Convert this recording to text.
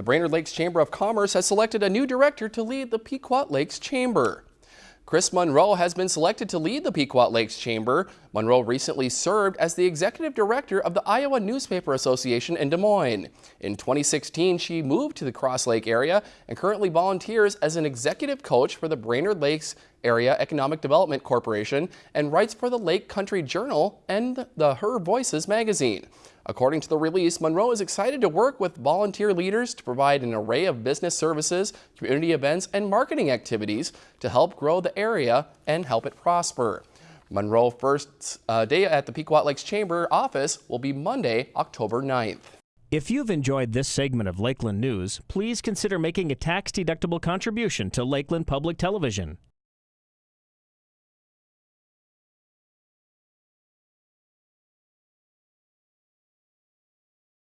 The Brainerd Lakes Chamber of Commerce has selected a new director to lead the Pequot Lakes Chamber. Chris Monroe has been selected to lead the Pequot Lakes Chamber. Monroe recently served as the executive director of the Iowa Newspaper Association in Des Moines. In 2016, she moved to the Cross Lake area and currently volunteers as an executive coach for the Brainerd Lakes Area Economic Development Corporation and writes for the Lake Country Journal and the Her Voices magazine. According to the release, Monroe is excited to work with volunteer leaders to provide an array of business services, community events, and marketing activities to help grow the area and help it prosper. Monroe first uh, day at the Pequot Lakes Chamber office will be Monday, October 9th. If you've enjoyed this segment of Lakeland News, please consider making a tax-deductible contribution to Lakeland Public Television.